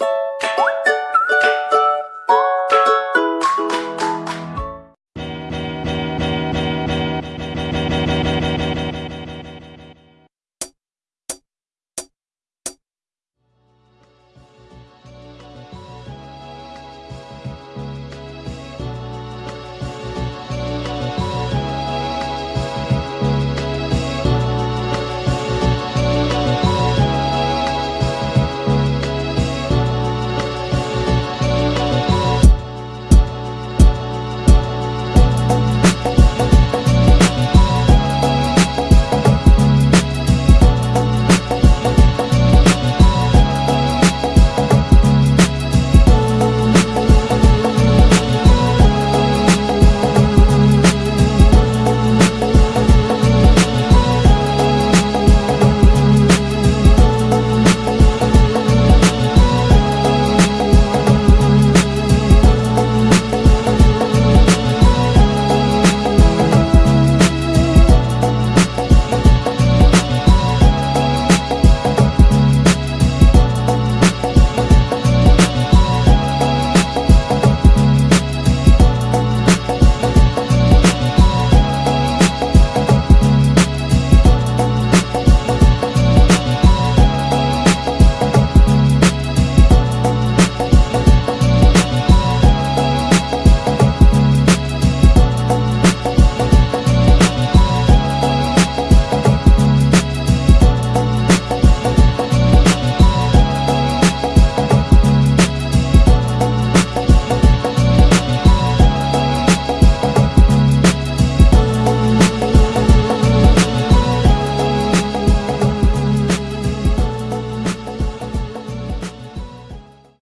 you